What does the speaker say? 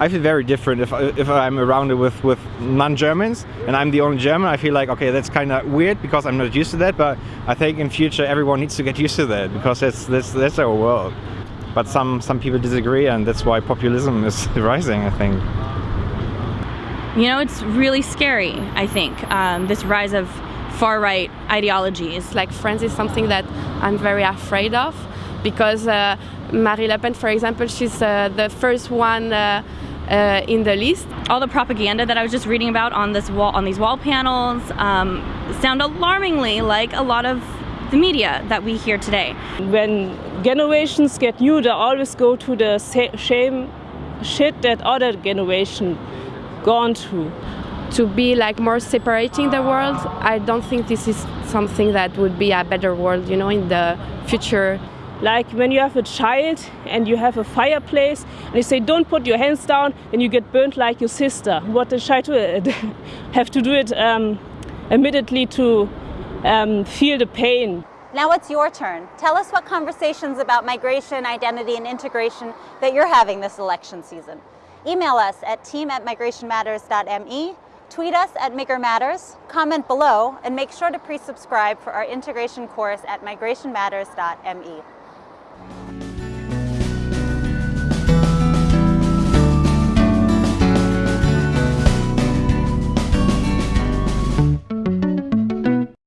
I feel very different if, if I'm around it with, with non-Germans and I'm the only German. I feel like, okay, that's kind of weird because I'm not used to that, but I think in future everyone needs to get used to that because that's, that's, that's our world. But some, some people disagree and that's why populism is rising, I think. You know, it's really scary, I think, um, this rise of far-right ideologies. Like France is something that I'm very afraid of because uh, Marine Le Pen, for example, she's uh, the first one uh, uh, in the list. All the propaganda that I was just reading about on this wall, on these wall panels, um, sound alarmingly like a lot of the media that we hear today. When generations get new, they always go to the same shit that other generation gone through. To be like more separating the world, I don't think this is something that would be a better world, you know, in the future. Like when you have a child and you have a fireplace and you say don't put your hands down and you get burnt like your sister. What the child have to do it um, immediately to um, feel the pain. Now it's your turn. Tell us what conversations about migration, identity and integration that you're having this election season. Email us at team at migrationmatters.me, tweet us at MigMatters, comment below, and make sure to pre-subscribe for our integration course at migrationmatters.me.